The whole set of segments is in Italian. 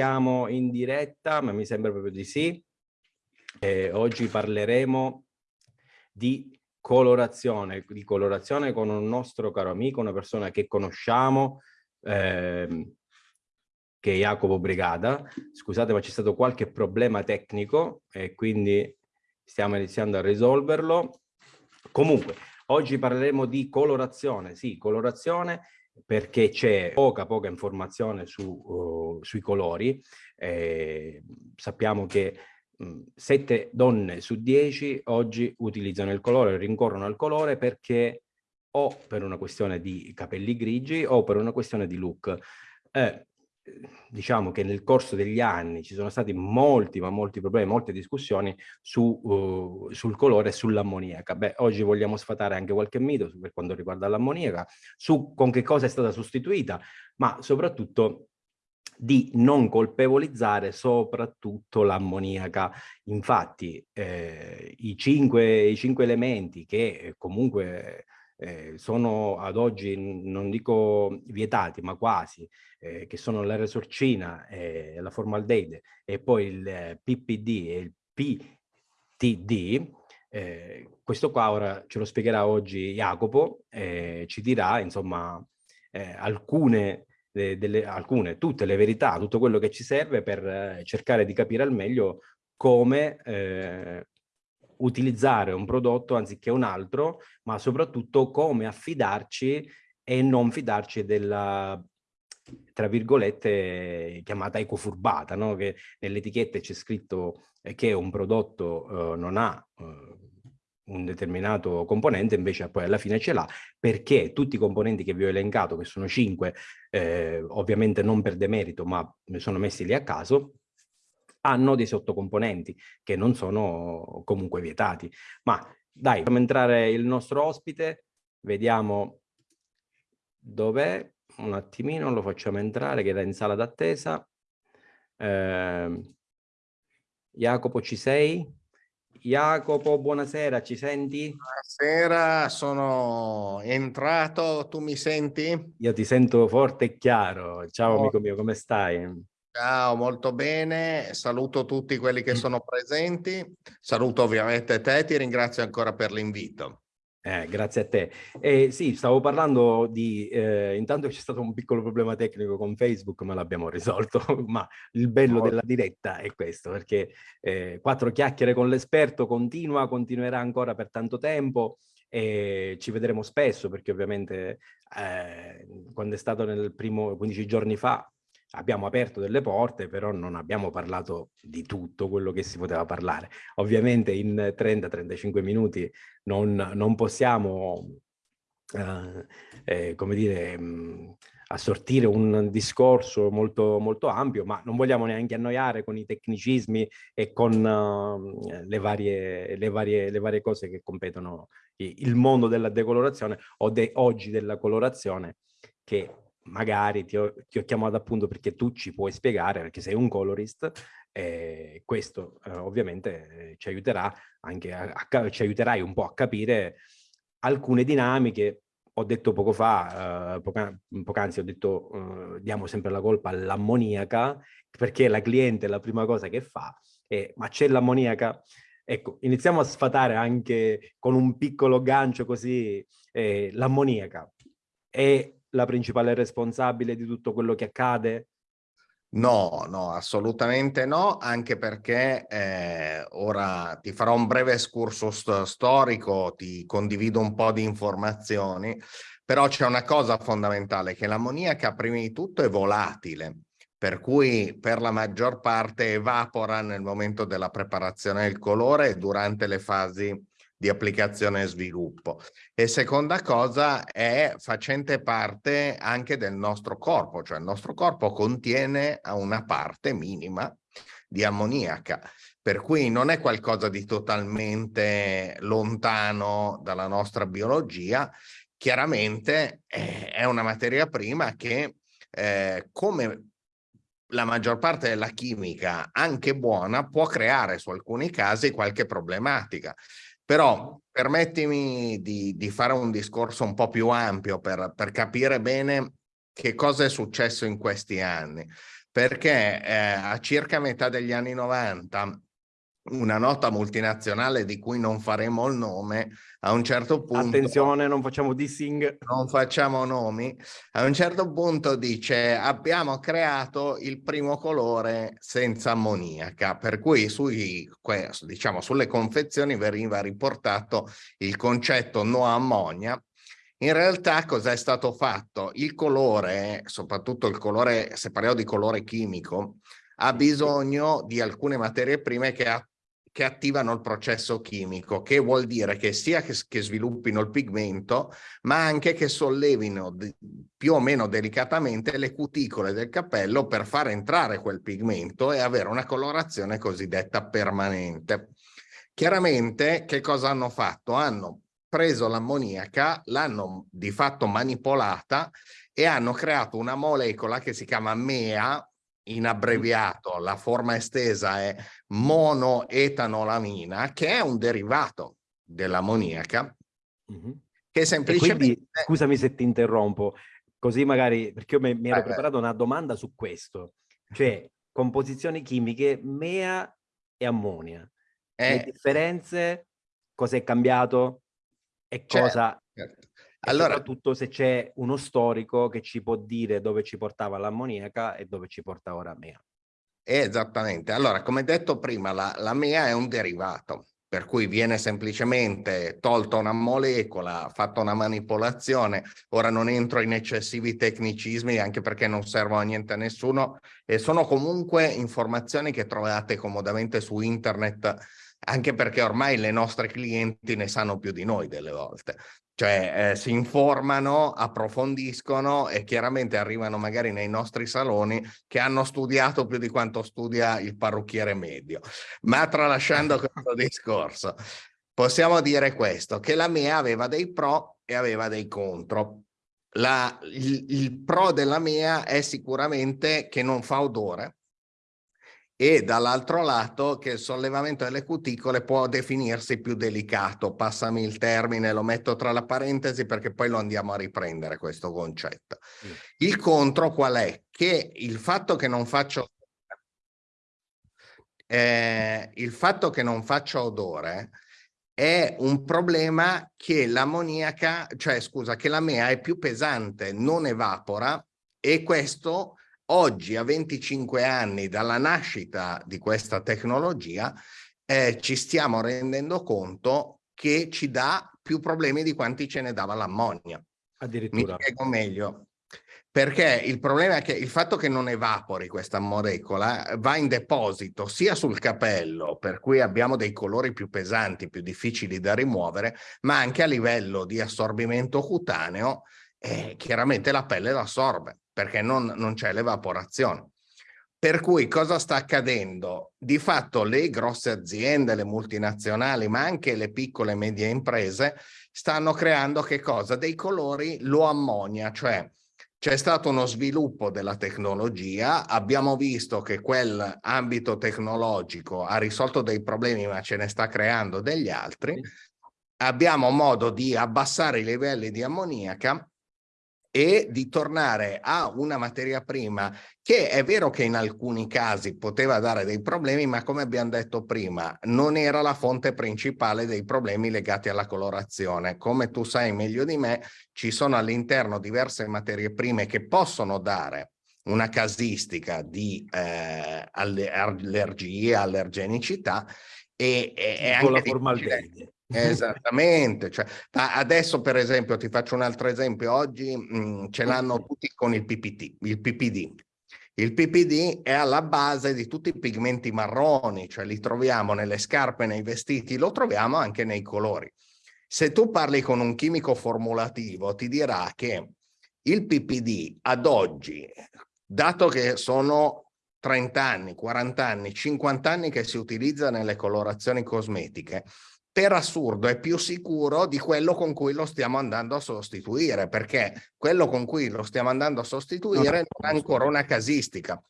Siamo in diretta, ma mi sembra proprio di sì. Eh, oggi parleremo di colorazione, di colorazione con un nostro caro amico, una persona che conosciamo, eh, che è Jacopo Brigada. Scusate, ma c'è stato qualche problema tecnico e quindi stiamo iniziando a risolverlo. Comunque, oggi parleremo di colorazione, sì, colorazione perché c'è poca poca informazione su, uh, sui colori. Eh, sappiamo che mh, 7 donne su 10 oggi utilizzano il colore, rincorrono al colore perché o per una questione di capelli grigi o per una questione di look. Eh, diciamo che nel corso degli anni ci sono stati molti, ma molti problemi, molte discussioni su, uh, sul colore e sull'ammoniaca. Beh, oggi vogliamo sfatare anche qualche mito per quanto riguarda l'ammoniaca, su con che cosa è stata sostituita, ma soprattutto di non colpevolizzare soprattutto l'ammoniaca. Infatti eh, i, cinque, i cinque elementi che comunque eh, sono ad oggi, non dico vietati, ma quasi, eh, che sono la resorcina, eh, la formaldeide e poi il PPD e il PTD, eh, questo qua ora ce lo spiegherà oggi Jacopo, eh, ci dirà insomma eh, alcune, delle, alcune, tutte le verità, tutto quello che ci serve per eh, cercare di capire al meglio come eh, utilizzare un prodotto anziché un altro, ma soprattutto come affidarci e non fidarci della tra virgolette chiamata ecofurbata, no? che nelle etichette c'è scritto che un prodotto eh, non ha eh, un determinato componente, invece poi alla fine ce l'ha, perché tutti i componenti che vi ho elencato, che sono cinque, eh, ovviamente non per demerito, ma sono messi lì a caso, hanno dei sottocomponenti che non sono comunque vietati. Ma dai, facciamo entrare il nostro ospite, vediamo dov'è, un attimino lo facciamo entrare che era in sala d'attesa. Eh, Jacopo ci sei? Jacopo, buonasera, ci senti? Buonasera, sono entrato, tu mi senti? Io ti sento forte e chiaro. Ciao oh. amico mio, come stai? Ciao, molto bene. Saluto tutti quelli che sono presenti. Saluto ovviamente te, ti ringrazio ancora per l'invito. Eh, grazie a te. Eh, sì, stavo parlando di... Eh, intanto c'è stato un piccolo problema tecnico con Facebook, ma l'abbiamo risolto. ma il bello della diretta è questo, perché eh, quattro chiacchiere con l'esperto continua, continuerà ancora per tanto tempo e ci vedremo spesso, perché ovviamente eh, quando è stato nel primo 15 giorni fa abbiamo aperto delle porte, però non abbiamo parlato di tutto quello che si poteva parlare. Ovviamente in 30-35 minuti non, non possiamo, eh, eh, come dire, mh, mm, assortire un discorso molto, molto ampio, ma non vogliamo neanche annoiare con i tecnicismi e con uh, le, varie, le, varie, le varie cose che competono il mondo della decolorazione o de, oggi della colorazione che magari ti ho, ti ho, chiamato appunto perché tu ci puoi spiegare, perché sei un colorist, e questo eh, ovviamente eh, ci aiuterà anche a, a, ci aiuterai un po' a capire alcune dinamiche. Ho detto poco fa, eh, poca, poc'anzi ho detto eh, diamo sempre la colpa all'ammoniaca, perché la cliente la prima cosa che fa è ma c'è l'ammoniaca? Ecco, iniziamo a sfatare anche con un piccolo gancio così eh, l'ammoniaca. E la principale responsabile di tutto quello che accade? No, no, assolutamente no, anche perché eh, ora ti farò un breve excursus storico, ti condivido un po' di informazioni, però c'è una cosa fondamentale, che l'ammoniaca prima di tutto è volatile, per cui per la maggior parte evapora nel momento della preparazione del colore e durante le fasi di applicazione e sviluppo. E seconda cosa è facente parte anche del nostro corpo, cioè il nostro corpo contiene una parte minima di ammoniaca, per cui non è qualcosa di totalmente lontano dalla nostra biologia, chiaramente è una materia prima che eh, come la maggior parte della chimica, anche buona, può creare su alcuni casi qualche problematica. Però permettimi di, di, fare un discorso un po' più ampio per, per capire bene che cosa è successo in questi anni. perché eh, a circa metà degli anni 90 una nota multinazionale di cui non faremo il nome, a un certo punto... Attenzione, non facciamo dissing. Non facciamo nomi. A un certo punto dice abbiamo creato il primo colore senza ammoniaca, per cui sui, diciamo, sulle confezioni veniva riportato il concetto no ammonia, in realtà cosa è stato fatto? Il colore, soprattutto il colore, se parliamo di colore chimico, ha bisogno di alcune materie prime che che attivano il processo chimico, che vuol dire che sia che, che sviluppino il pigmento, ma anche che sollevino più o meno delicatamente le cuticole del cappello per far entrare quel pigmento e avere una colorazione cosiddetta permanente. Chiaramente che cosa hanno fatto? Hanno preso l'ammoniaca, l'hanno di fatto manipolata e hanno creato una molecola che si chiama MEA, in abbreviato la forma estesa è monoetanolamina, che è un derivato dell'ammoniaca, mm -hmm. che semplicemente... Quindi, scusami se ti interrompo, così magari, perché io mi, mi ero eh, preparato una domanda su questo, cioè composizioni chimiche mea e ammonia. Eh, Le differenze, cosa è cambiato e certo, cosa... Certo. Allora, soprattutto se c'è uno storico che ci può dire dove ci portava l'ammoniaca e dove ci porta ora MEA. Esattamente. Allora, come detto prima, la, la MEA è un derivato, per cui viene semplicemente tolta una molecola, fatta una manipolazione. Ora non entro in eccessivi tecnicismi, anche perché non servono a niente a nessuno, e sono comunque informazioni che trovate comodamente su internet anche perché ormai le nostre clienti ne sanno più di noi delle volte cioè eh, si informano, approfondiscono e chiaramente arrivano magari nei nostri saloni che hanno studiato più di quanto studia il parrucchiere medio. Ma tralasciando questo discorso, possiamo dire questo, che la mia aveva dei pro e aveva dei contro. La, il, il pro della mia è sicuramente che non fa odore, e dall'altro lato che il sollevamento delle cuticole può definirsi più delicato, passami il termine, lo metto tra la parentesi perché poi lo andiamo a riprendere questo concetto. Mm. Il contro qual è? Che il fatto che non faccio eh, il fatto che non faccia odore è un problema che l'ammoniaca, cioè scusa, che la mea è più pesante, non evapora e questo oggi a 25 anni dalla nascita di questa tecnologia eh, ci stiamo rendendo conto che ci dà più problemi di quanti ce ne dava l'ammonia. Addirittura. Mi spiego meglio. Perché il problema è che il fatto che non evapori questa molecola va in deposito sia sul capello, per cui abbiamo dei colori più pesanti, più difficili da rimuovere, ma anche a livello di assorbimento cutaneo, eh, chiaramente la pelle l'assorbe perché non, non c'è l'evaporazione. Per cui cosa sta accadendo? Di fatto le grosse aziende, le multinazionali, ma anche le piccole e medie imprese stanno creando che cosa? Dei colori lo ammonia, cioè c'è stato uno sviluppo della tecnologia, abbiamo visto che quel ambito tecnologico ha risolto dei problemi ma ce ne sta creando degli altri, abbiamo modo di abbassare i livelli di ammoniaca e di tornare a una materia prima che è vero che in alcuni casi poteva dare dei problemi, ma come abbiamo detto prima, non era la fonte principale dei problemi legati alla colorazione. Come tu sai meglio di me, ci sono all'interno diverse materie prime che possono dare una casistica di eh, allergia, allergenicità e, e, e anche la formaldeide Esattamente, cioè, adesso per esempio ti faccio un altro esempio, oggi mh, mm, ce l'hanno tutti con il PPT, il PPD. Il PPD è alla base di tutti i pigmenti marroni, cioè li troviamo nelle scarpe, nei vestiti, lo troviamo anche nei colori. Se tu parli con un chimico formulativo ti dirà che il PPD ad oggi, dato che sono 30 anni, 40 anni, 50 anni che si utilizza nelle colorazioni cosmetiche, per assurdo è più sicuro di quello con cui lo stiamo andando a sostituire, perché quello con cui lo stiamo andando a sostituire non ha ancora una casistica,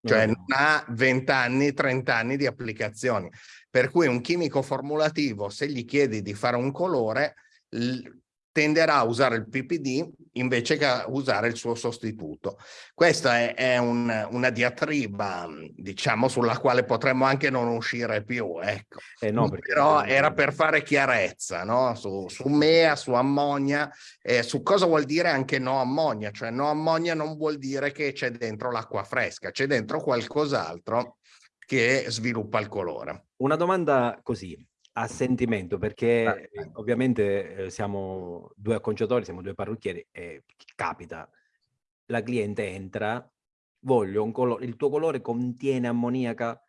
cioè non ha 20 anni, 30 anni di applicazioni. Per cui un chimico formulativo, se gli chiedi di fare un colore, tenderà a usare il PPD invece che a usare il suo sostituto. Questa è, è un, una diatriba, diciamo, sulla quale potremmo anche non uscire più, ecco. Eh no, Però era per fare chiarezza, no? Su, su MEA, su ammonia, eh, su cosa vuol dire anche no ammonia, cioè no ammonia non vuol dire che c'è dentro l'acqua fresca, c'è dentro qualcos'altro che sviluppa il colore. Una domanda così, a sentimento, perché eh, ovviamente eh, siamo due acconciatori, siamo due parrucchieri e capita, la cliente entra, voglio un colore, il tuo colore contiene ammoniaca,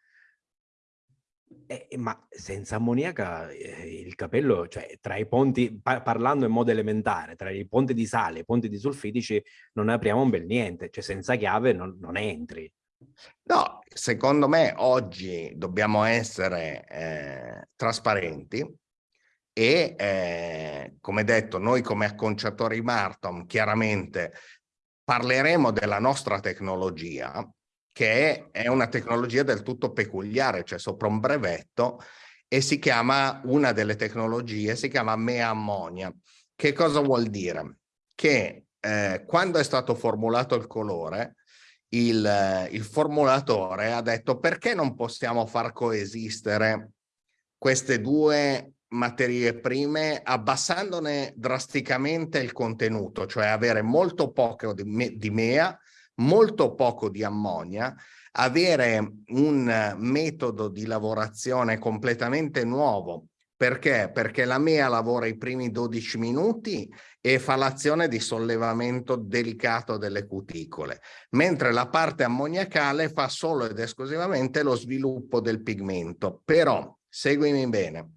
eh, ma senza ammoniaca eh, il capello, cioè tra i ponti, pa parlando in modo elementare, tra i ponti di sale e i ponti di sulfitici non apriamo un bel niente, cioè senza chiave non, non entri. No, secondo me oggi dobbiamo essere eh, trasparenti e eh, come detto noi come acconciatori Martom chiaramente parleremo della nostra tecnologia che è una tecnologia del tutto peculiare, cioè sopra un brevetto e si chiama, una delle tecnologie si chiama mea ammonia. Che cosa vuol dire? Che eh, quando è stato formulato il colore il, il formulatore ha detto perché non possiamo far coesistere queste due materie prime abbassandone drasticamente il contenuto, cioè avere molto poco di, me, di mea, molto poco di ammonia, avere un metodo di lavorazione completamente nuovo perché? Perché la mea lavora i primi 12 minuti e fa l'azione di sollevamento delicato delle cuticole, mentre la parte ammoniacale fa solo ed esclusivamente lo sviluppo del pigmento. Però, seguimi bene,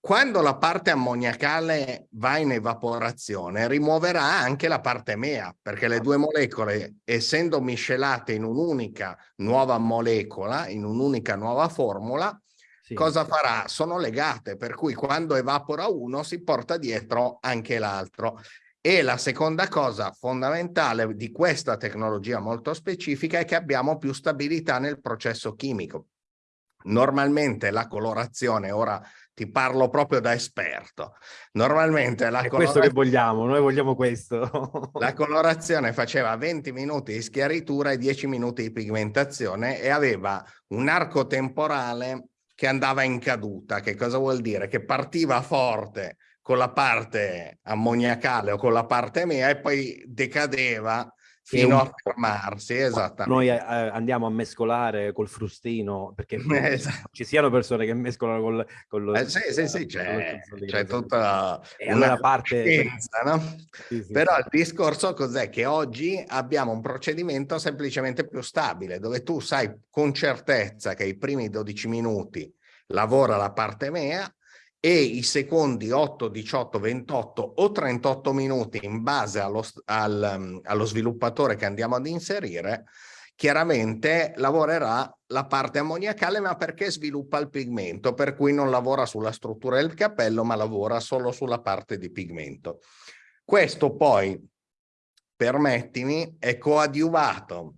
quando la parte ammoniacale va in evaporazione rimuoverà anche la parte mea perché le due molecole essendo miscelate in un'unica nuova molecola, in un'unica nuova formula, sì. cosa farà? Sono legate, per cui quando evapora uno si porta dietro anche l'altro. E la seconda cosa fondamentale di questa tecnologia molto specifica è che abbiamo più stabilità nel processo chimico. Normalmente la colorazione, ora ti parlo proprio da esperto, normalmente la È questo che vogliamo, noi vogliamo questo. la colorazione faceva 20 minuti di schiaritura e 10 minuti di pigmentazione e aveva un arco temporale che andava in caduta. Che cosa vuol dire? Che partiva forte con la parte ammoniacale o con la parte mea e poi decadeva fino a fermarsi, esattamente. Noi eh, andiamo a mescolare col frustino, perché esatto. ci siano persone che mescolano col... con lo, eh, sì, sì, sì, c'è tutta e una parte... Scienza, no? sì, sì, Però il discorso cos'è? Che oggi abbiamo un procedimento semplicemente più stabile, dove tu sai con certezza che i primi 12 minuti lavora la parte mea e i secondi 8, 18, 28 o 38 minuti in base allo, al, mm, allo sviluppatore che andiamo ad inserire, chiaramente lavorerà la parte ammoniacale ma perché sviluppa il pigmento, per cui non lavora sulla struttura del capello ma lavora solo sulla parte di pigmento. Questo poi, permettimi, è coadiuvato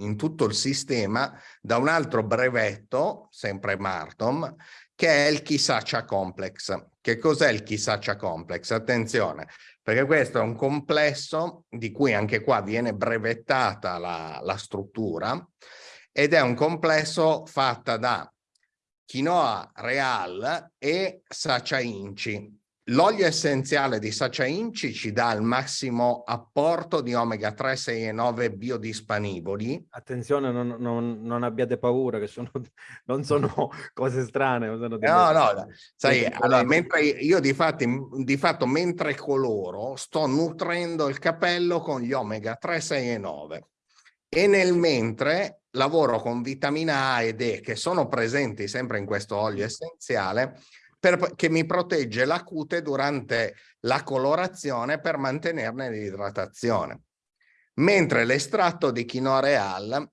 in tutto il sistema da un altro brevetto, sempre Martom, che è il Kisacha Complex. Che cos'è il Kisacha Complex? Attenzione, perché questo è un complesso di cui anche qua viene brevettata la, la struttura ed è un complesso fatta da quinoa real e sacha inci. L'olio essenziale di Sacha Inci ci dà il massimo apporto di omega 3, 6 e 9 biodisponibili. Attenzione, non, non, non abbiate paura, che sono, non sono cose strane. Sono. No, no, sai, allora, mentre io di, fatti, di fatto, mentre coloro, sto nutrendo il capello con gli omega 3, 6 e 9. E nel mentre lavoro con vitamina A ed E, che sono presenti sempre in questo olio essenziale, per, che mi protegge la cute durante la colorazione per mantenerne l'idratazione. Mentre l'estratto di quinoa real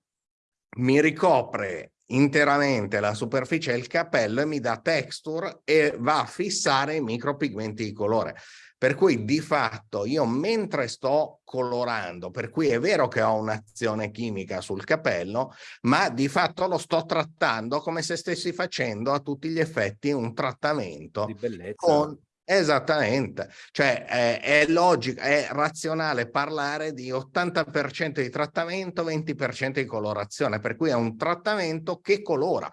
mi ricopre interamente la superficie del capello e mi dà texture e va a fissare i micropigmenti di colore. Per cui di fatto io mentre sto colorando, per cui è vero che ho un'azione chimica sul capello, ma di fatto lo sto trattando come se stessi facendo a tutti gli effetti un trattamento con Esattamente, cioè è, è logico, è razionale parlare di 80% di trattamento, 20% di colorazione, per cui è un trattamento che colora.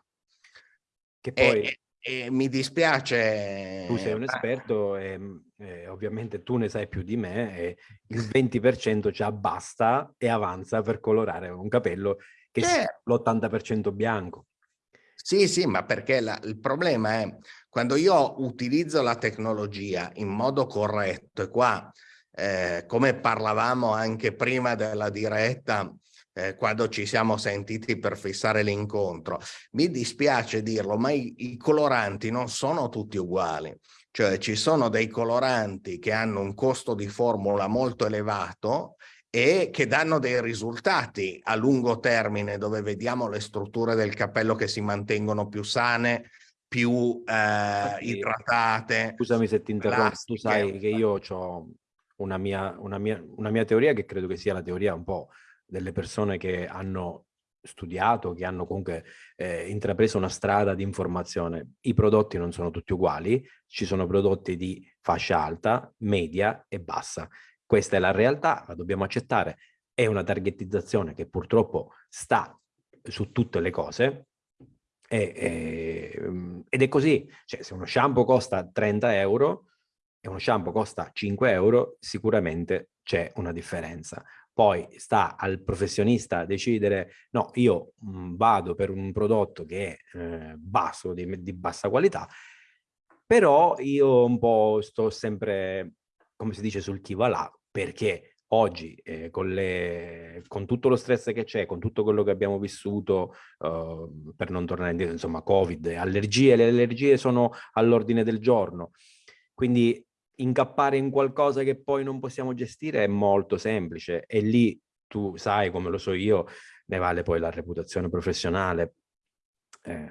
Che poi... E, e mi dispiace... Tu sei un esperto e, e, ovviamente tu ne sai più di me e il 20% già basta e avanza per colorare un capello che certo. l'80% bianco. Sì, sì, ma perché la, il problema è quando io utilizzo la tecnologia in modo corretto e qua, eh, come parlavamo anche prima della diretta, eh, quando ci siamo sentiti per fissare l'incontro, mi dispiace dirlo, ma i, i coloranti non sono tutti uguali. Cioè ci sono dei coloranti che hanno un costo di formula molto elevato e che danno dei risultati a lungo termine dove vediamo le strutture del capello che si mantengono più sane, più eh, idratate. Scusami se ti interrompo, tu sai che io ho una mia, una, mia, una mia teoria che credo che sia la teoria un po' delle persone che hanno studiato, che hanno comunque eh, intrapreso una strada di informazione. I prodotti non sono tutti uguali, ci sono prodotti di fascia alta, media e bassa. Questa è la realtà, la dobbiamo accettare. È una targetizzazione che purtroppo sta su tutte le cose e, e, ed è così. Cioè, se uno shampoo costa 30 euro e uno shampoo costa 5 euro, sicuramente c'è una differenza. Poi sta al professionista decidere, no, io mh, vado per un prodotto che è eh, basso, di, di bassa qualità, però io un po' sto sempre, come si dice, sul chi va là, perché oggi eh, con, le, con, tutto lo stress che c'è, con tutto quello che abbiamo vissuto, uh, per non tornare indietro, insomma, Covid, allergie, le allergie sono all'ordine del giorno. Quindi incappare in qualcosa che poi non possiamo gestire è molto semplice e lì tu sai, come lo so io, ne vale poi la reputazione professionale. Eh.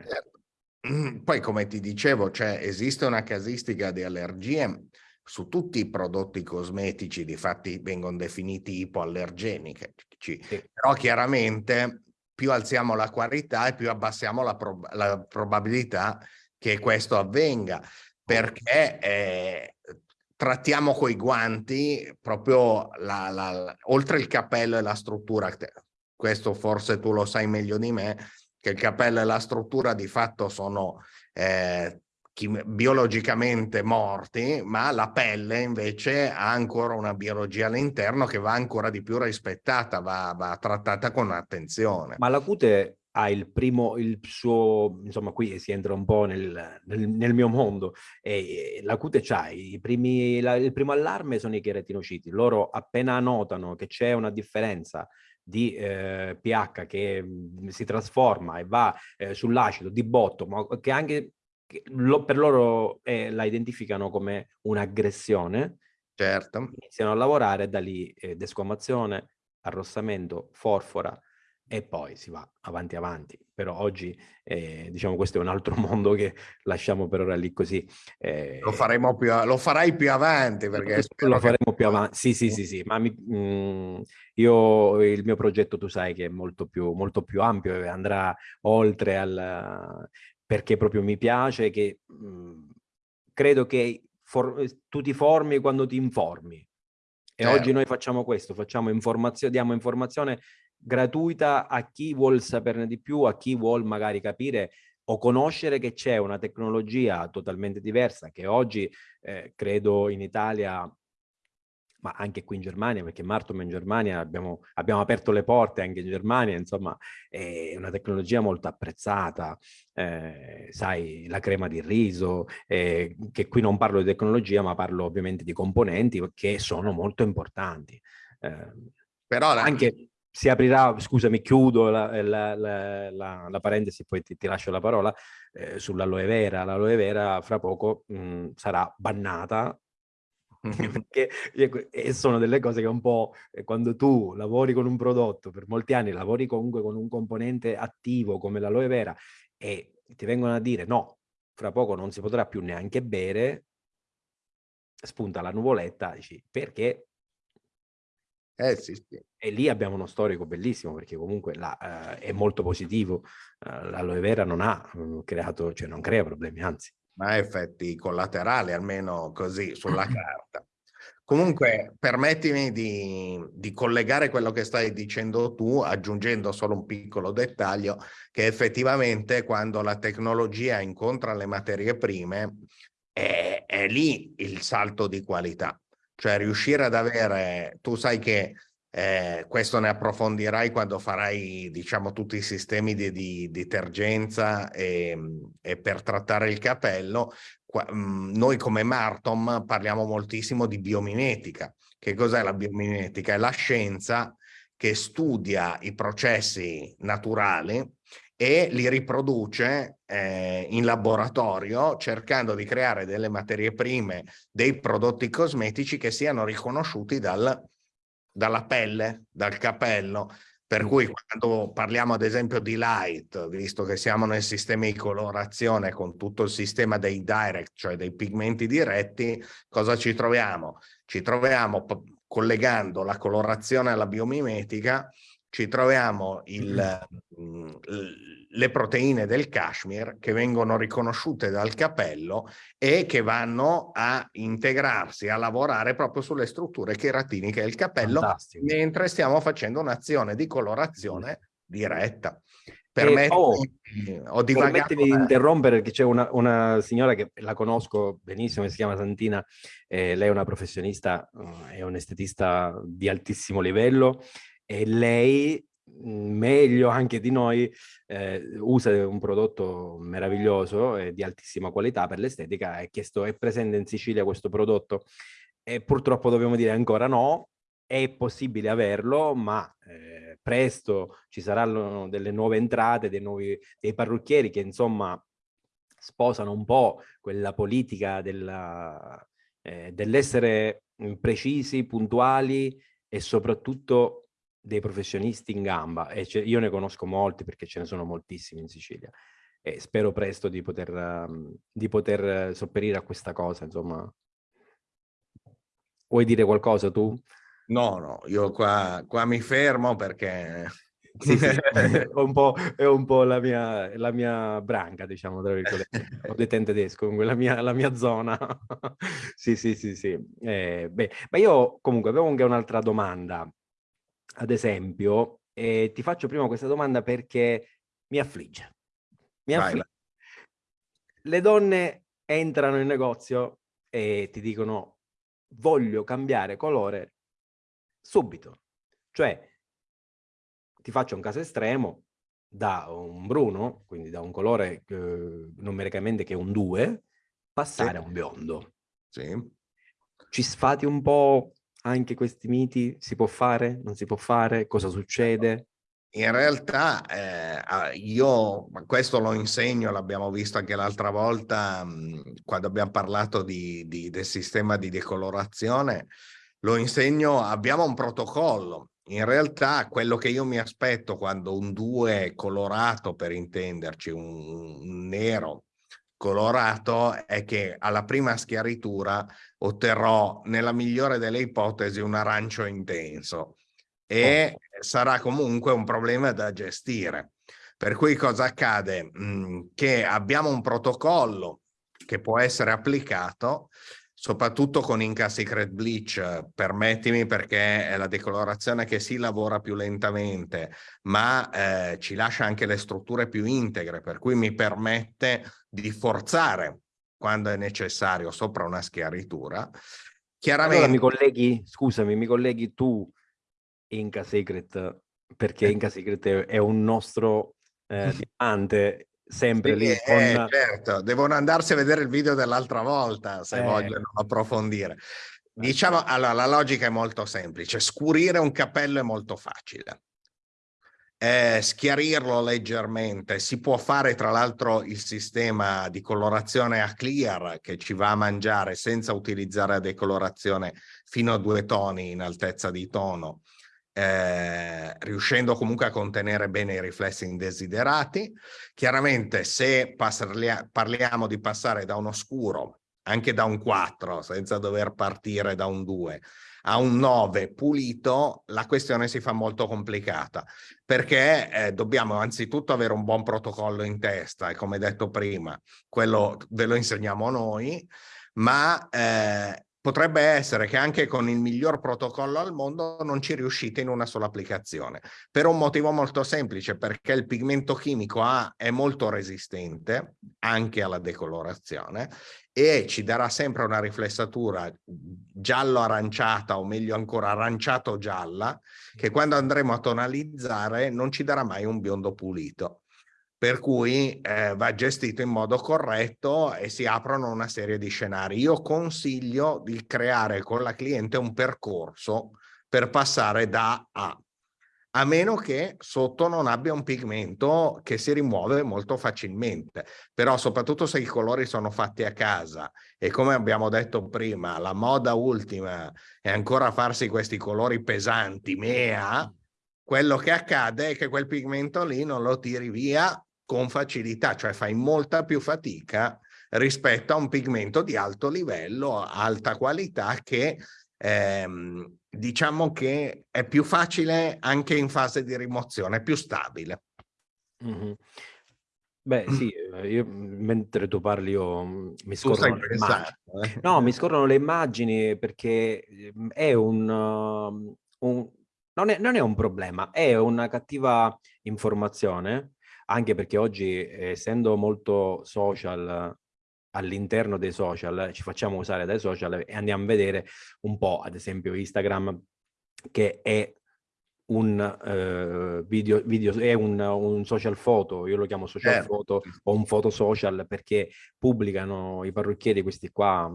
Poi, come ti dicevo, cioè, esiste una casistica di allergie su tutti i prodotti cosmetici, difatti vengono definiti ipoallergenici, sì. però chiaramente più alziamo la qualità e più abbassiamo la, prob la probabilità che questo avvenga, perché eh, trattiamo coi guanti proprio la, la, la, oltre il cappello e la struttura, questo forse tu lo sai meglio di me, che il cappello e la struttura di fatto sono eh, biologicamente morti, ma la pelle invece ha ancora una biologia all'interno che va ancora di più rispettata, va, va trattata con attenzione. Ma la cute ha il primo, il suo, insomma qui si entra un po' nel, nel, nel mio mondo, e la cute c'ha i primi, la, il primo allarme sono i cheratinociti, loro appena notano che c'è una differenza di eh, pH che mh, si trasforma e va eh, sull'acido di botto, ma che anche lo, per loro eh, la identificano come un'aggressione, certo. iniziano a lavorare da lì eh, desquamazione, arrossamento, forfora e poi si va avanti avanti. Però oggi, eh, diciamo, questo è un altro mondo che lasciamo per ora lì così. Eh, lo faremo più, lo farai più avanti perché... Lo faremo più avanti, sì, sì, sì, sì, ma mi, mh, mm, io, il mio progetto tu sai che è molto più, molto più ampio e andrà oltre al perché proprio mi piace che mh, mhmm, credo che for, tu ti formi quando ti informi. E eh. oggi noi facciamo questo, facciamo informazione, diamo informazione gratuita a chi vuol saperne di più, a chi vuol magari capire o conoscere che c'è una tecnologia totalmente diversa che oggi eh, credo in Italia ma anche qui in Germania, perché Martom in Germania abbiamo, abbiamo, aperto le porte anche in Germania, insomma è una tecnologia molto apprezzata, eh, sai, la crema di riso, eh, che qui non parlo di tecnologia, ma parlo ovviamente di componenti che sono molto importanti. Eh, Però la... anche si aprirà, scusami, chiudo la, la, la, la parentesi, poi ti, ti, lascio la parola, eh, sull'aloe vera. L'aloe vera fra poco mh, sarà bannata perché e sono delle cose che un po' eh, quando tu lavori con un prodotto per molti anni, lavori comunque con un componente attivo come l'aloe vera e ti vengono a dire no, fra poco non si potrà più neanche bere, spunta la nuvoletta, dici perché? Eh, sì, sì. E lì abbiamo uno storico bellissimo perché comunque la, uh, è molto positivo, uh, l'aloe vera non ha uh, creato, cioè non crea problemi, anzi ha effetti collaterali, almeno così sulla carta. Comunque, permettimi di, di, collegare quello che stai dicendo tu, aggiungendo solo un piccolo dettaglio, che effettivamente quando la tecnologia incontra le materie prime, è, è lì il salto di qualità. Cioè riuscire ad avere, tu sai che eh, questo ne approfondirai quando farai, diciamo, tutti i sistemi di, di detergenza e, e, per trattare il capello. Qua, mh, mm, noi come Martom parliamo moltissimo di biomimetica. Che cos'è la biomimetica? È la scienza che studia i processi naturali e li riproduce eh, in laboratorio cercando di creare delle materie prime, dei prodotti cosmetici che siano riconosciuti dal, dalla pelle, dal capello. Per cui quando parliamo ad esempio di light, visto che siamo nel sistema di colorazione con tutto il sistema dei direct, cioè dei pigmenti diretti, cosa ci troviamo? Ci troviamo collegando la colorazione alla biomimetica ci troviamo il, mm. le proteine del cashmere che vengono riconosciute dal capello e che vanno a integrarsi, a lavorare proprio sulle strutture keratiniche del capello, Fantastico. mentre stiamo facendo un'azione di colorazione diretta. Permettimi, oh, ho permettimi di interrompere perché c'è una, una, signora che la conosco benissimo, si chiama Santina, eh, lei è una professionista, uh, è un estetista di altissimo livello e lei mhmm, meglio anche di noi eh, usa un prodotto meraviglioso e di altissima qualità per l'estetica è chiesto è presente in Sicilia questo prodotto. E purtroppo dobbiamo dire ancora no è possibile averlo ma eh, presto ci saranno delle nuove entrate dei nuovi dei parrucchieri che insomma sposano un po' quella politica della, eh, dell'essere mhmm, precisi puntuali e soprattutto dei professionisti in gamba e io ne conosco molti perché ce ne sono moltissimi in Sicilia e spero presto di poter, um, di poter sopperire a questa cosa, insomma. Vuoi dire qualcosa tu? No, no, io qua, qua mi fermo perché... Sì, sì, è un po', è un po la, mia, la mia branca, diciamo, tra virgolette. Ho detto in tedesco, la mia, la mia zona. sì, sì, sì, sì. Eh, beh, ma io comunque avevo anche un'altra domanda ad esempio, e ti faccio prima questa domanda perché mi affligge. Mi affligge. Le donne entrano in negozio e ti dicono voglio cambiare colore subito. Cioè, ti faccio un caso estremo, da un bruno, quindi da un colore eh, numericamente che è un 2, passare sì. a un biondo. Sì. Ci sfati un po' anche questi miti? Si può fare? Non si può fare? Cosa succede? In realtà eh, io questo lo insegno, l'abbiamo visto anche l'altra volta mh, quando abbiamo parlato di, di, del sistema di decolorazione, lo insegno, abbiamo un protocollo. In realtà quello che io mi aspetto quando un 2 colorato, per intenderci, un, un nero colorato è che alla prima schiaritura otterrò nella migliore delle ipotesi un arancio intenso e oh. sarà comunque un problema da gestire. Per cui cosa accade? Mm, che abbiamo un protocollo che può essere applicato soprattutto con Inca Secret Bleach, permettimi perché è la decolorazione che si lavora più lentamente, ma eh, ci lascia anche le strutture più integre, per cui mi permette di forzare quando è necessario sopra una schiaritura. Chiaramente... Allora mi colleghi, scusami, mi colleghi tu Inca Secret, perché Inca Secret è un nostro eh, diamante sempre sì, lì. Con... Eh, certo, devono andarsi a vedere il video dell'altra volta se eh. vogliono approfondire. Diciamo, allora, la logica è molto semplice. Scurire un cappello è molto facile. Eh, schiarirlo leggermente. Si può fare tra l'altro il sistema di colorazione a clear che ci va a mangiare senza utilizzare la decolorazione fino a due toni in altezza di tono eh, riuscendo comunque a contenere bene i riflessi indesiderati. Chiaramente se parliamo di passare da uno scuro, anche da un 4, senza dover partire da un 2, a un 9 pulito, la questione si fa molto complicata. Perché eh, dobbiamo anzitutto avere un buon protocollo in testa e come detto prima, quello ve lo insegniamo noi, ma eh, potrebbe essere che anche con il miglior protocollo al mondo non ci riuscite in una sola applicazione, per un motivo molto semplice, perché il pigmento chimico A è molto resistente anche alla decolorazione e ci darà sempre una riflessatura giallo-aranciata o meglio ancora aranciato-gialla che quando andremo a tonalizzare non ci darà mai un biondo pulito per cui eh, va gestito in modo corretto e si aprono una serie di scenari. Io consiglio di creare con la cliente un percorso per passare da A, a meno che sotto non abbia un pigmento che si rimuove molto facilmente. Però soprattutto se i colori sono fatti a casa e come abbiamo detto prima, la moda ultima è ancora farsi questi colori pesanti, mea, quello che accade è che quel pigmento lì non lo tiri via con facilità, cioè fai molta più fatica rispetto a un pigmento di alto livello, alta qualità che ehm, diciamo che è più facile anche in fase di rimozione, è più stabile. Mm -hmm. Beh sì, eh, io mentre tu parli io mm, mi scorrono le immagini. Eh? No, mi scorrono le immagini perché mm, è un, un non, è, non è un problema, è una cattiva informazione anche perché oggi essendo molto social all'interno dei social, ci facciamo usare dai social e andiamo a vedere un po', ad esempio Instagram, che è un uh, video, video, è un, un, social foto, io lo chiamo social eh. foto o un foto social perché pubblicano i parrucchieri questi qua,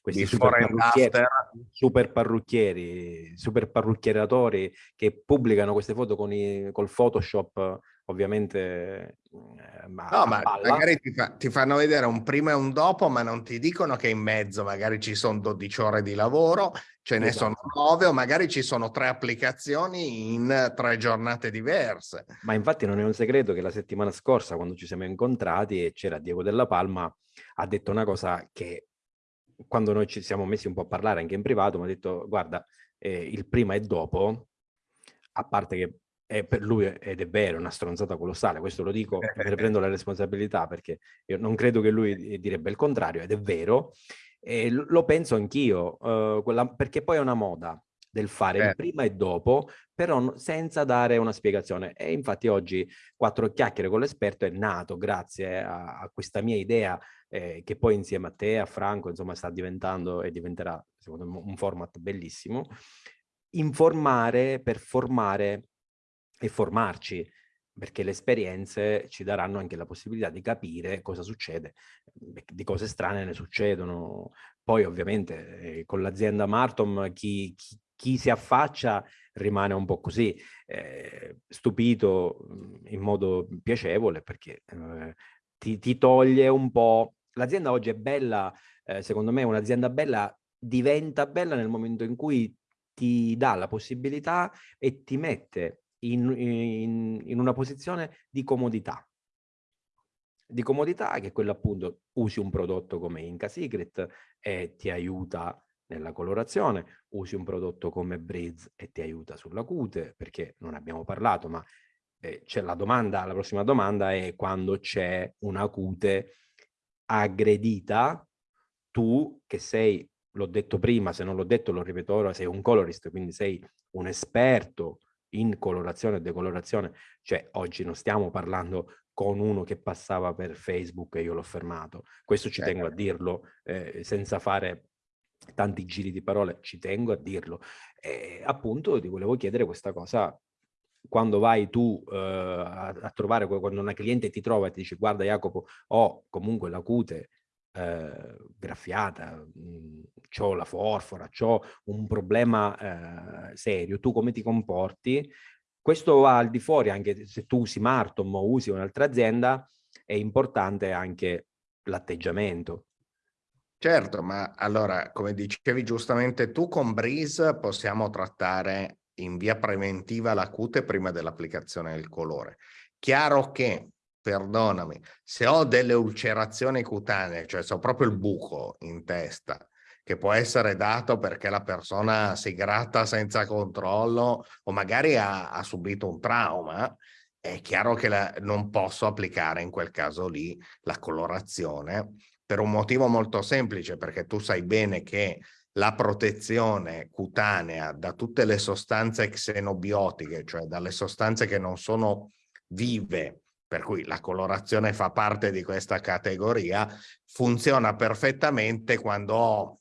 questi super parrucchieri, super parrucchieri, super parrucchieratori che pubblicano queste foto con i, col Photoshop ovviamente eh, ma no, ma magari ti, fa, ti, fanno vedere un prima e un dopo, ma non ti dicono che in mezzo magari ci sono 12 ore di lavoro, ce ne esatto. sono 9 o magari ci sono tre applicazioni in tre giornate diverse. Ma infatti non è un segreto che la settimana scorsa, quando ci siamo incontrati e c'era Diego della Palma, ha detto una cosa che quando noi ci siamo messi un po' a parlare anche in privato, mi ha detto guarda, eh, il prima e dopo, a parte che è per lui, ed è vero, una stronzata colossale, questo lo dico, me ne prendo la responsabilità perché io non credo che lui direbbe il contrario, ed è vero, e lo penso anch'io, uh, perché poi è una moda del fare eh. il prima e dopo, però senza dare una spiegazione. E infatti oggi Quattro Chiacchiere con l'esperto è nato grazie a, a questa mia idea eh, che poi insieme a te, a Franco, insomma sta diventando e diventerà secondo me un format bellissimo, informare per formare e formarci, perché le esperienze ci daranno anche la possibilità di capire cosa succede, di cose strane ne succedono. Poi ovviamente eh, con l'azienda Martom chi, chi, chi, si affaccia rimane un po' così, eh, stupito mhmm, in modo piacevole perché eh, ti, ti, toglie un po'... L'azienda oggi è bella, eh, secondo me un'azienda bella diventa bella nel momento in cui ti dà la possibilità e ti mette in, in, in una posizione di comodità. Di comodità che è quello appunto usi un prodotto come Inca Secret e ti aiuta nella colorazione, usi un prodotto come Breeze e ti aiuta sulla cute, perché non abbiamo parlato, ma eh, c'è la domanda, la prossima domanda è quando c'è una cute aggredita, tu che sei, l'ho detto prima, se non l'ho detto lo ripeto ora, sei un colorist, quindi sei un esperto in colorazione e decolorazione, cioè oggi non stiamo parlando con uno che passava per Facebook e io l'ho fermato. Questo ci tengo a dirlo eh, senza fare tanti giri di parole, ci tengo a dirlo. E appunto ti volevo chiedere questa cosa quando vai tu eh, a, a, trovare, quando una cliente ti trova e ti dice guarda Jacopo, ho comunque la cute eh, graffiata, ho la forfora, ho un problema eh, serio, tu come ti comporti? Questo va al di fuori, anche se tu usi Martom o usi un'altra azienda, è importante anche l'atteggiamento. Certo, ma allora, come dicevi giustamente tu, con Breeze possiamo trattare in via preventiva la cute prima dell'applicazione del colore. Chiaro che perdonami, se ho delle ulcerazioni cutanee, cioè se ho proprio il buco in testa, che può essere dato perché la persona si gratta senza controllo o magari ha, ha subito un trauma, è chiaro che la, non posso applicare in quel caso lì la colorazione per un motivo molto semplice, perché tu sai bene che la protezione cutanea da tutte le sostanze xenobiotiche, cioè dalle sostanze che non sono vive, per cui la colorazione fa parte di questa categoria, funziona perfettamente quando ho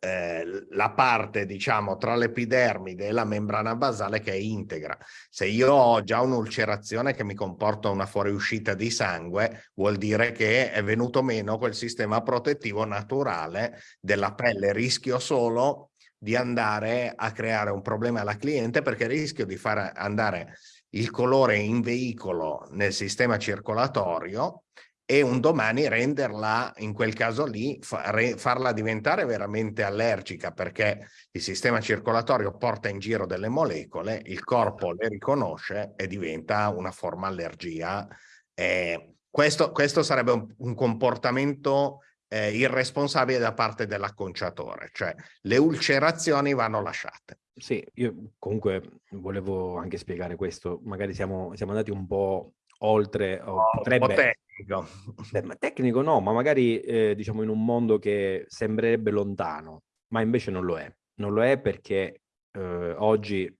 eh, la parte diciamo tra l'epidermide e la membrana basale che è integra. Se io ho già un'ulcerazione che mi comporta una fuoriuscita di sangue, vuol dire che è venuto meno quel sistema protettivo naturale della pelle. Rischio solo di andare a creare un problema alla cliente perché rischio di far andare il colore in veicolo nel sistema circolatorio e un domani renderla, in quel caso lì, farla diventare veramente allergica perché il sistema circolatorio porta in giro delle molecole, il corpo le riconosce e diventa una forma allergia. Eh, questo, questo, sarebbe un, un comportamento eh, irresponsabile da parte dell'acconciatore, cioè le ulcerazioni vanno lasciate. Sì, io comunque volevo anche spiegare questo, magari siamo, siamo andati un po' oltre, o no, potrebbe, tecnico. Beh, ma tecnico no, ma magari eh, diciamo in un mondo che sembrerebbe lontano, ma invece non lo è. Non lo è perché eh, oggi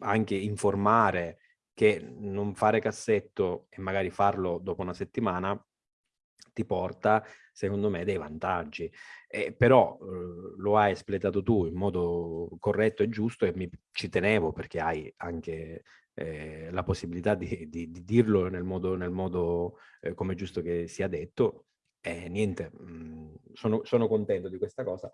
anche informare che non fare cassetto e magari farlo dopo una settimana ti porta, secondo me, dei vantaggi. Eh, però eh, lo hai espletato tu in modo corretto e giusto e mi, ci tenevo perché hai anche eh, la possibilità di, di, di, dirlo nel modo, nel modo eh, come è giusto che sia detto. E niente, mh, mhmm, sono, sono contento di questa cosa.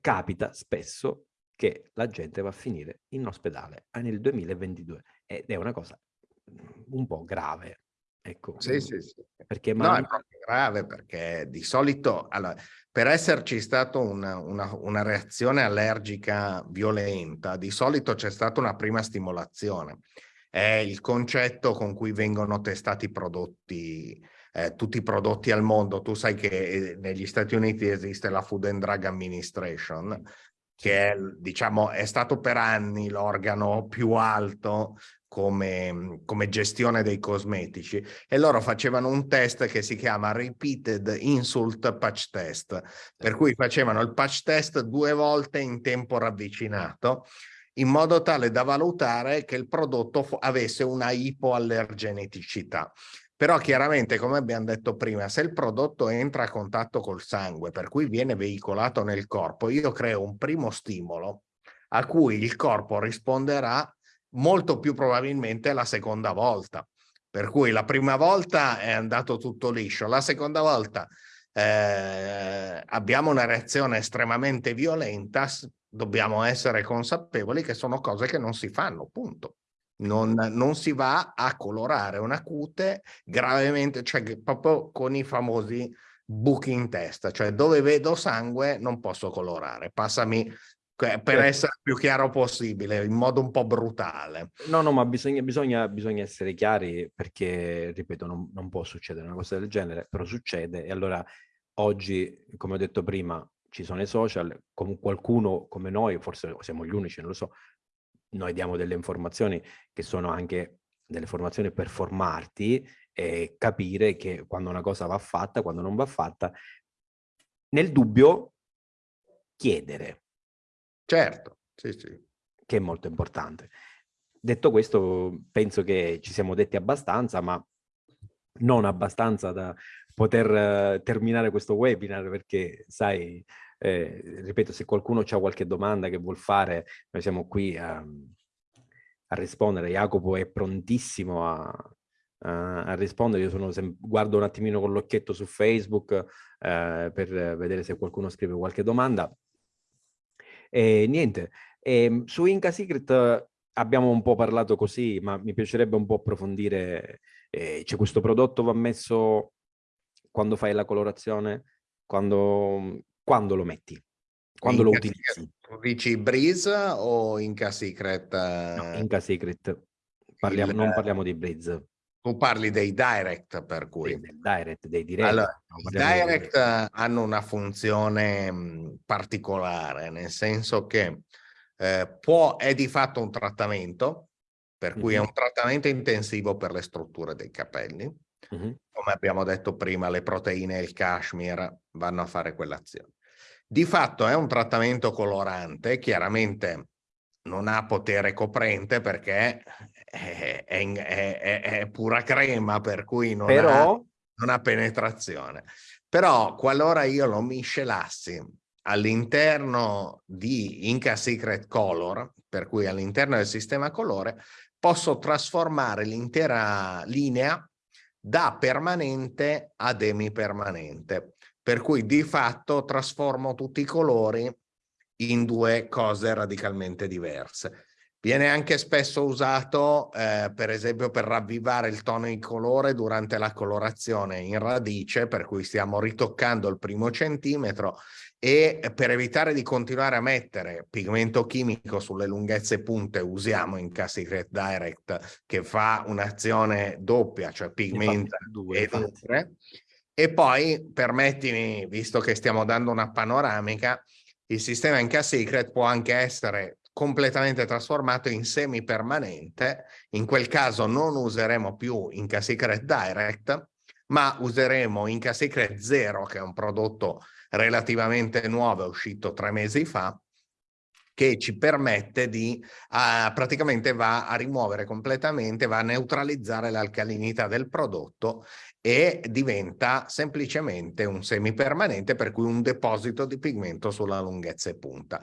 Capita spesso che la gente va a finire in ospedale nel 2022 ed è una cosa mhmm, un po' grave. Ecco, sì, mhmm, sì, sì. Perché no, è proprio grave perché di solito, allora, per esserci stata una, una, una, reazione allergica violenta, di solito c'è stata una prima stimolazione. È il concetto con cui vengono testati i prodotti, eh, tutti i prodotti al mondo. Tu sai che eh, negli Stati Uniti esiste la Food and Drug Administration, che è, diciamo, è stato per anni l'organo più alto come, come, gestione dei cosmetici e loro facevano un test che si chiama Repeated Insult Patch Test, per cui facevano il patch test due volte in tempo ravvicinato in modo tale da valutare che il prodotto avesse una ipoallergeneticità. Però chiaramente, come abbiamo detto prima, se il prodotto entra a contatto col sangue, per cui viene veicolato nel corpo, io creo un primo stimolo a cui il corpo risponderà molto più probabilmente la seconda volta. Per cui la prima volta è andato tutto liscio, la seconda volta eh, abbiamo una reazione estremamente violenta, dobbiamo essere consapevoli che sono cose che non si fanno, punto. Non, non si va a colorare una cute gravemente, cioè proprio con i famosi buchi in testa, cioè dove vedo sangue non posso colorare, passami per certo. essere più chiaro possibile, in modo un po' brutale. No, no, ma bisogna, bisogna, bisogna essere chiari perché, ripeto, non, non, può succedere una cosa del genere, però succede e allora oggi, come ho detto prima, ci sono i social, con qualcuno come noi, forse siamo gli unici, non lo so, noi diamo delle informazioni che sono anche delle informazioni per formarti e capire che quando una cosa va fatta, quando non va fatta, nel dubbio chiedere, Certo, sì, sì. Che è molto importante. Detto questo, penso che ci siamo detti abbastanza, ma non abbastanza da poter uh, terminare questo webinar, perché sai, eh, ripeto, se qualcuno ha qualche domanda che vuol fare, noi siamo qui a, a rispondere. Jacopo è prontissimo a, a, a rispondere. Io sono guardo un attimino con l'occhietto su Facebook eh, per vedere se qualcuno scrive qualche domanda. E niente, e, ehm, su Inca Secret abbiamo un po' parlato così, ma mi piacerebbe un po' approfondire. Eh, C'è questo prodotto va messo quando fai la colorazione, quando, quando lo metti, quando Inca lo utilizzi. Tu dici Breeze o Inca Secret? No, Inca Secret. Parliamo, il... Non parliamo di Breeze. Tu parli dei direct per cui... Dei direct, dei direct. Allora, I direct di... hanno una funzione particolare, nel senso che eh, può, è di fatto un trattamento, per cui mm -hmm. è un trattamento intensivo per le strutture dei capelli. Mm -hmm. Come abbiamo detto prima, le proteine e il cashmere vanno a fare quell'azione. Di fatto è un trattamento colorante, chiaramente non ha potere coprente perché è, è, è, è pura crema, per cui non, Però... ha, non ha penetrazione. Però qualora io lo miscelassi all'interno di Inca Secret Color, per cui all'interno del sistema colore, posso trasformare l'intera linea da permanente ad emipermanente. Per cui di fatto trasformo tutti i colori in due cose radicalmente diverse. Viene anche spesso usato, eh, per esempio, per ravvivare il tono di colore durante la colorazione in radice, per cui stiamo ritoccando il primo centimetro e per evitare di continuare a mettere pigmento chimico sulle lunghezze punte usiamo in Secret Direct che fa un'azione doppia, cioè pigmenta due, e. E poi permettimi, visto che stiamo dando una panoramica, il sistema Inca Secret può anche essere completamente trasformato in semi permanente. In quel caso non useremo più Inca Secret Direct, ma useremo Inca Secret Zero, che è un prodotto relativamente nuovo, è uscito tre mesi fa, che ci permette di, uh, praticamente va a rimuovere completamente, va a neutralizzare l'alcalinità del prodotto e diventa semplicemente un semipermanente per cui un deposito di pigmento sulla lunghezza e punta.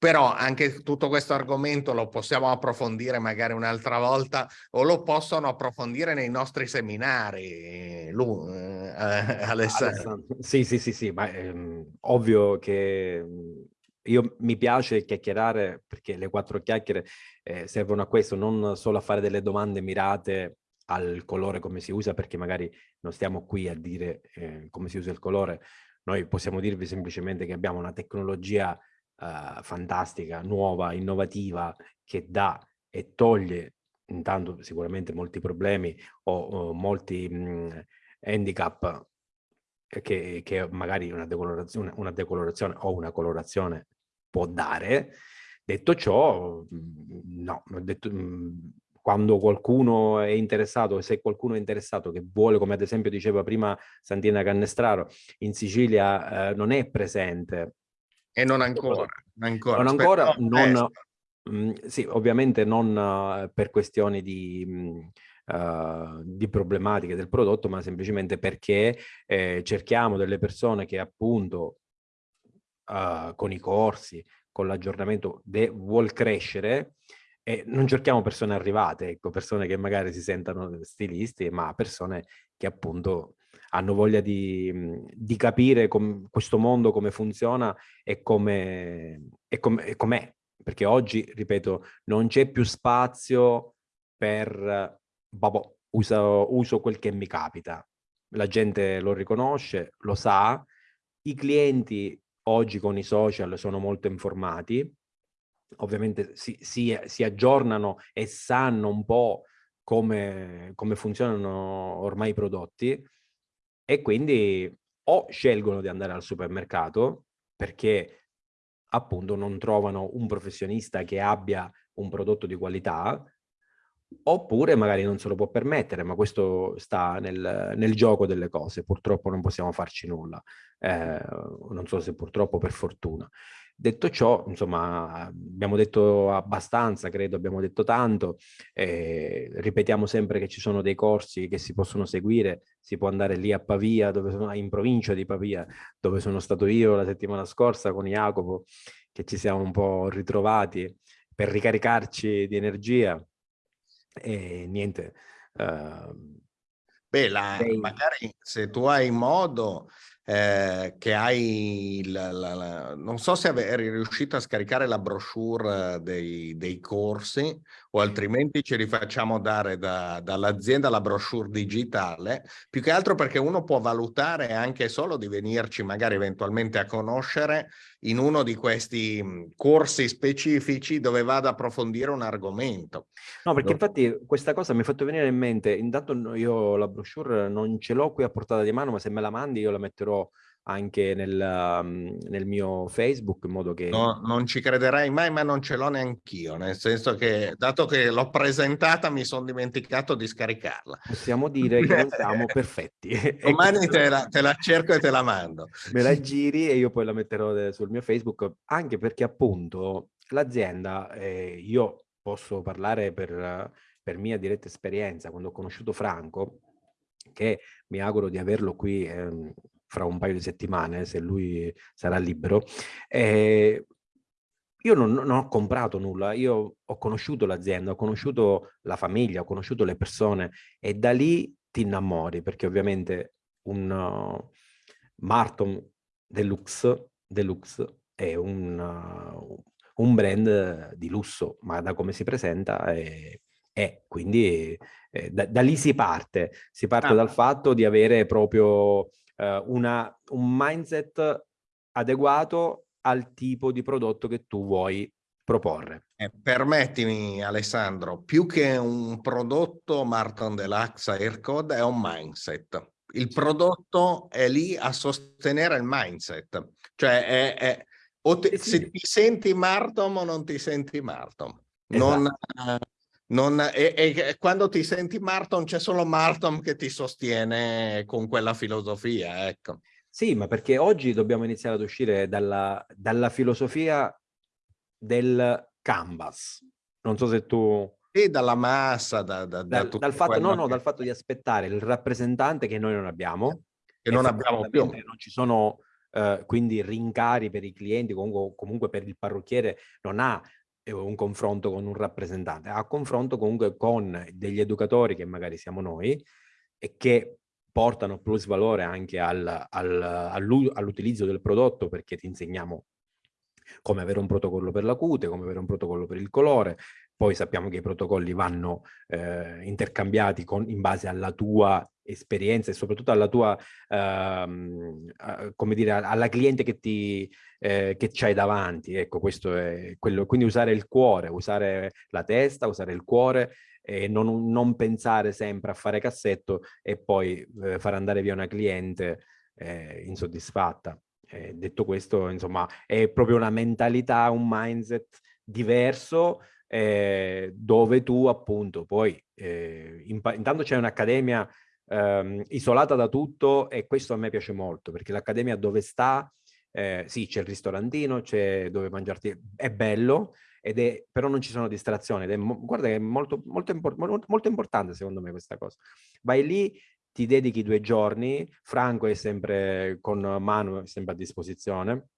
Però anche tutto questo argomento lo possiamo approfondire magari un'altra volta o lo possono approfondire nei nostri seminari, Lu, eh, Alessandro. Sì, sì, sì, sì, ma ehm, ovvio che io mi piace chiacchierare perché le quattro chiacchiere eh, servono a questo, non solo a fare delle domande mirate al colore come si usa, perché magari non stiamo qui a dire eh, come si usa il colore, noi possiamo dirvi semplicemente che abbiamo una tecnologia eh, fantastica, nuova, innovativa, che dà e toglie intanto sicuramente molti problemi o, o molti mh, handicap che, che, magari una decolorazione, una decolorazione o una colorazione può dare. Detto ciò, no, detto, quando qualcuno è interessato, se qualcuno è interessato che vuole, come ad esempio diceva prima Santina Cannestraro, in Sicilia eh, non è presente. E non ancora. Non ancora, non ancora non, mh, mm, sì, ovviamente non uh, per questioni di... Mh, Uh, di problematiche del prodotto, ma semplicemente perché eh, cerchiamo delle persone che appunto uh, con i corsi, con l'aggiornamento vuol crescere e non cerchiamo persone arrivate, ecco, persone che magari si sentano stilisti, ma persone che appunto hanno voglia di, di capire questo mondo come funziona e com'è, com perché oggi, ripeto, non c'è più spazio per, vabbè, uso, uso quel che mi capita. La gente lo riconosce, lo sa, i clienti oggi con i social sono molto informati, ovviamente si, si, si aggiornano e sanno un po' come, come funzionano ormai i prodotti e quindi o scelgono di andare al supermercato perché appunto non trovano un professionista che abbia un prodotto di qualità oppure magari non se lo può permettere, ma questo sta nel, nel gioco delle cose, purtroppo non possiamo farci nulla, eh, non so se purtroppo per fortuna. Detto ciò, insomma, abbiamo detto abbastanza, credo, abbiamo detto tanto, eh, ripetiamo sempre che ci sono dei corsi che si possono seguire, si può andare lì a Pavia, dove sono, in provincia di Pavia, dove sono stato io la settimana scorsa con Jacopo, che ci siamo un po' ritrovati per ricaricarci di energia e niente. Uh, Beh, la, magari se tu hai modo eh, che hai, la, la, la, non so se eri riuscito a scaricare la brochure dei, dei corsi o altrimenti ci rifacciamo dare da, dall'azienda la brochure digitale, più che altro perché uno può valutare anche solo di venirci magari eventualmente a conoscere in uno di questi corsi specifici dove vado ad approfondire un argomento. No, perché infatti questa cosa mi ha fatto venire in mente, intanto io la brochure non ce l'ho qui a portata di mano, ma se me la mandi io la metterò anche nel, um, nel, mio Facebook in modo che... No, non ci crederai mai, ma non ce l'ho neanch'io, nel senso che dato che l'ho presentata mi sono dimenticato di scaricarla. Possiamo dire che siamo perfetti. Domani te la, te la, cerco e te la mando. Me la giri e io poi la metterò sul mio Facebook, anche perché appunto l'azienda, eh, io posso parlare per, per mia diretta esperienza, quando ho conosciuto Franco, che mi auguro di averlo qui eh, fra un paio di settimane, se lui sarà libero, eh, io non, non, ho comprato nulla, io ho conosciuto l'azienda, ho conosciuto la famiglia, ho conosciuto le persone e da lì ti innamori perché ovviamente un uh, Marton Deluxe, Deluxe è un, uh, un, brand di lusso, ma da come si presenta è, è quindi eh, da, da, lì si parte, si parte ah. dal fatto di avere proprio eh, una, un mindset adeguato al tipo di prodotto che tu vuoi proporre. Eh, permettimi Alessandro, più che un prodotto Martin Deluxe Aircode è un mindset. Il prodotto è lì a sostenere il mindset, cioè è, è o te, eh sì. se ti senti Martom o non ti senti Martom. Esatto. Non, e, e, quando ti senti Marton c'è solo Marton che ti sostiene con quella filosofia, ecco. Sì, ma perché oggi dobbiamo iniziare ad uscire dalla, dalla filosofia del canvas. Non so se tu... E dalla massa, da, da, dal, da dal fatto, no, no, che... dal fatto di aspettare il rappresentante che noi non abbiamo. Che non abbiamo più. Non ci sono Uh, quindi rincari per i clienti, comunque, comunque, per il parrucchiere non ha un confronto con un rappresentante, a confronto comunque con degli educatori che magari siamo noi e che portano plus valore anche al, al, all'utilizzo del prodotto perché ti insegniamo come avere un protocollo per la cute, come avere un protocollo per il colore, poi sappiamo che i protocolli vanno eh, intercambiati con, in base alla tua esperienza e soprattutto alla tua, ehm, come dire, alla cliente che ti eh, che c'hai davanti. Ecco, questo è quello. Quindi usare il cuore, usare la testa, usare il cuore e non, non pensare sempre a fare cassetto e poi eh, far andare via una cliente eh, insoddisfatta. Eh, detto questo, insomma, è proprio una mentalità, un mindset diverso eh, dove tu appunto poi eh, intanto c'è un'accademia ehm, isolata da tutto e questo a me piace molto perché l'accademia dove sta eh, sì, c'è il ristorantino, c'è dove mangiarti, è bello, è, però non ci sono distrazioni. Ed è, guarda che è molto, molto, import, molto, importante secondo me questa cosa. Vai lì, ti dedichi due giorni, Franco è sempre con Manu, sempre a disposizione,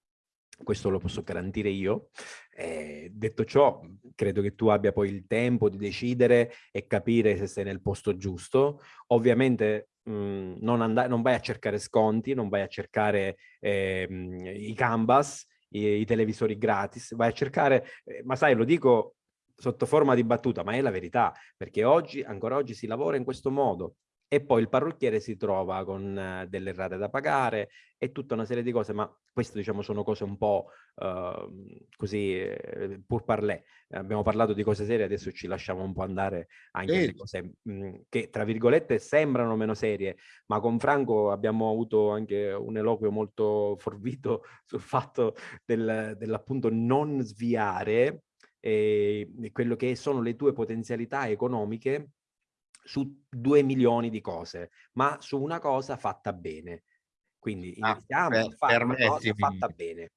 questo lo posso garantire io. Eh, detto ciò, credo che tu abbia poi il tempo di decidere e capire se sei nel posto giusto. Ovviamente mh, mhmm, non, non, vai a cercare sconti, non vai a cercare eh, i canvas, i, i, televisori gratis, vai a cercare, eh, ma sai, lo dico sotto forma di battuta, ma è la verità, perché oggi, ancora oggi si lavora in questo modo e poi il parrucchiere si trova con uh, delle rate da pagare e tutta una serie di cose, ma queste diciamo sono cose un po' uh, così eh, pur parlé. Abbiamo parlato di cose serie, adesso ci lasciamo un po' andare anche alle cose mh, mm, che tra virgolette sembrano meno serie, ma con Franco abbiamo avuto anche un eloquio molto forvito sul fatto del, dell'appunto non sviare eh, quello che sono le tue potenzialità economiche su due milioni di cose, ma su una cosa fatta bene. Quindi ah, iniziamo ah, a fare una cosa fatta bene.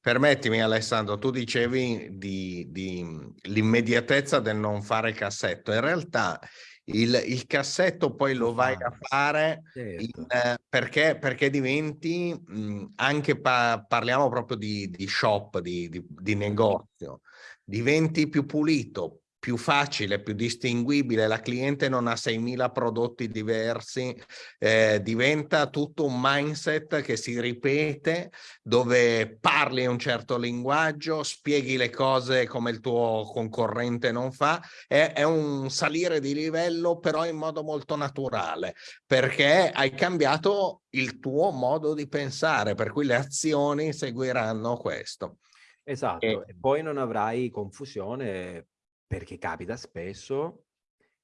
Permettimi Alessandro, tu dicevi di, di l'immediatezza del non fare cassetto. In realtà il, il, cassetto poi lo vai a fare certo. in, eh, perché, perché, diventi mh, anche pa parliamo proprio di, di shop, di, di, di negozio, diventi più pulito, più facile, più distinguibile, la cliente non ha 6.000 prodotti diversi, eh, diventa tutto un mindset che si ripete, dove parli un certo linguaggio, spieghi le cose come il tuo concorrente non fa, è, è un salire di livello però in modo molto naturale, perché hai cambiato il tuo modo di pensare, per cui le azioni seguiranno questo. Esatto, e, e poi non avrai confusione perché capita spesso,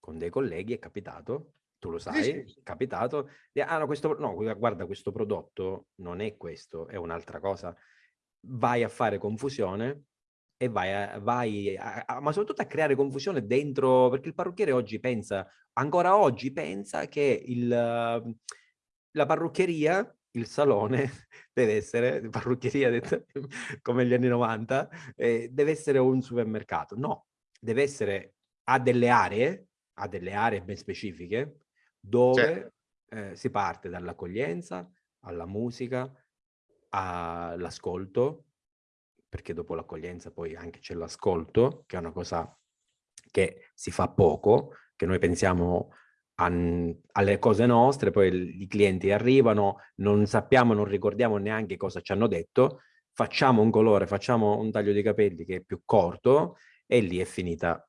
con dei colleghi è capitato, tu lo sai, sì, sì. è capitato, ah no, questo, no, guarda, questo prodotto non è questo, è un'altra cosa. Vai a fare confusione e vai, a, vai a, a, ma soprattutto a creare confusione dentro, perché il parrucchiere oggi pensa, ancora oggi pensa che il, la parrucchieria, il salone, deve essere, parrucchieria come gli anni 90, eh, deve essere un supermercato. No, deve essere, ha delle aree, ha delle aree ben specifiche, dove eh, si parte dall'accoglienza alla musica, all'ascolto, perché dopo l'accoglienza poi anche c'è l'ascolto, che è una cosa che si fa poco, che noi pensiamo a, alle cose nostre, poi i clienti arrivano, non sappiamo, non ricordiamo neanche cosa ci hanno detto, facciamo un colore, facciamo un taglio di capelli che è più corto e lì è finita,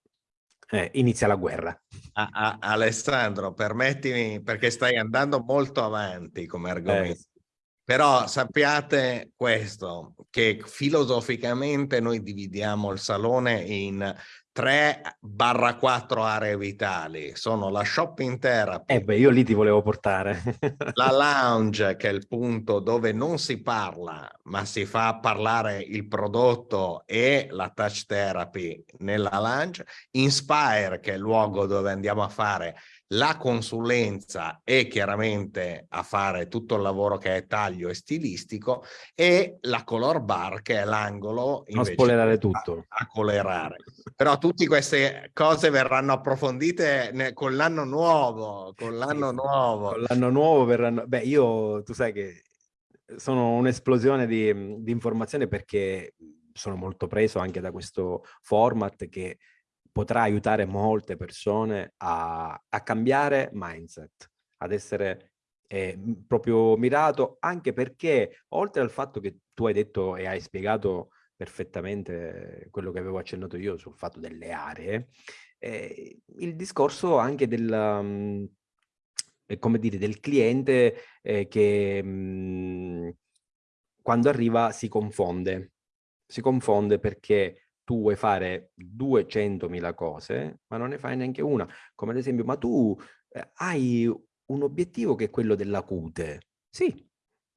eh, inizia la guerra. A, a, Alessandro, permettimi, perché stai andando molto avanti come argomento. Eh. Però sappiate questo, che filosoficamente noi dividiamo il salone in 3 barra 4 aree vitali sono la shopping therapy. Eh beh, io lì ti volevo portare. la lounge, che è il punto dove non si parla, ma si fa parlare il prodotto e la touch therapy nella lounge. Inspire, che è il luogo dove andiamo a fare la consulenza e chiaramente a fare tutto il lavoro che è taglio e stilistico e la color bar che è l'angolo non spoilerare tutto. a, a colorare. Però tutte queste cose verranno approfondite con l'anno nuovo con l'anno sì, nuovo. Con l'anno nuovo verranno beh io tu sai che sono un'esplosione di, di informazioni perché sono molto preso anche da questo format che potrà aiutare molte persone a, a cambiare mindset, ad essere eh, proprio mirato, anche perché oltre al fatto che tu hai detto e hai spiegato perfettamente quello che avevo accennato io sul fatto delle aree, eh, il discorso anche del, um, come dire, del cliente eh, che mh, mm, quando arriva si confonde, si confonde perché tu vuoi fare 200.000 cose, ma non ne fai neanche una. Come ad esempio, ma tu eh, hai un obiettivo che è quello della cute. Sì,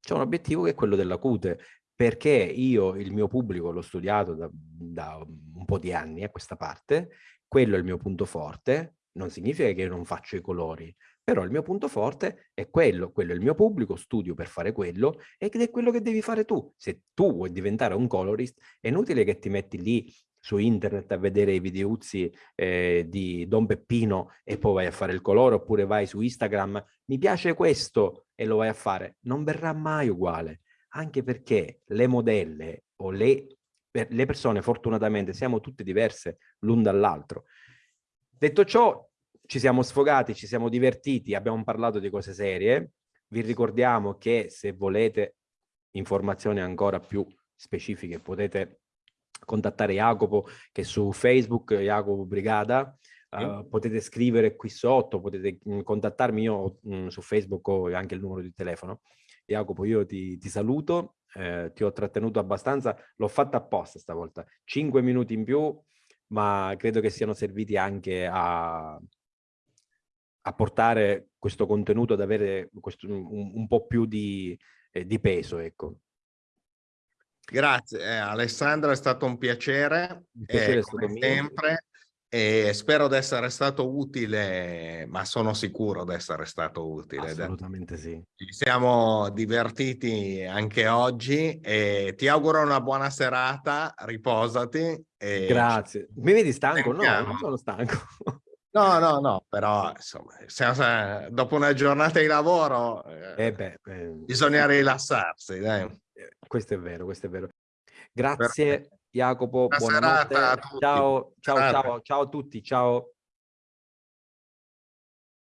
c'è un obiettivo che è quello della cute, perché io il mio pubblico l'ho studiato da, da, un po' di anni a questa parte, quello è il mio punto forte, non significa che io non faccio i colori, però il mio punto forte è quello, quello è il mio pubblico, studio per fare quello ed è quello che devi fare tu. Se tu vuoi diventare un colorist, è inutile che ti metti lì su internet a vedere i videuzzi eh, di Don Peppino e poi vai a fare il colore, oppure vai su Instagram, mi piace questo e lo vai a fare. Non verrà mai uguale, anche perché le modelle o le, le persone, fortunatamente, siamo tutte diverse l'un dall'altro. Detto ciò, ci siamo sfogati, ci siamo divertiti, abbiamo parlato di cose serie. Vi ricordiamo che se volete informazioni ancora più specifiche potete contattare Jacopo che su Facebook, Jacopo Brigada, sì. uh, potete scrivere qui sotto, potete mh, mm, contattarmi io mh, mm, su Facebook ho anche il numero di telefono. Jacopo, io ti, ti saluto, eh, ti ho trattenuto abbastanza, l'ho fatta apposta stavolta, cinque minuti in più, ma credo che siano serviti anche a, a portare questo contenuto ad avere questo, un, un, po' più di, eh, di peso, ecco. Grazie eh, Alessandro, è stato un piacere, un piacere eh, come sempre e spero di essere stato utile, ma sono sicuro di essere stato utile. Assolutamente sì. Ci siamo divertiti anche oggi e ti auguro una buona serata, riposati. Grazie. Mi vedi stanco? No, non sono stanco. No, no, no, però insomma, dopo una giornata di lavoro eh, beh, eh, bisogna rilassarsi. Dai. Eh, questo è vero, questo è vero. Grazie, Jacopo, buonanotte. Ciao, ciao, ciao, ciao a tutti, ciao.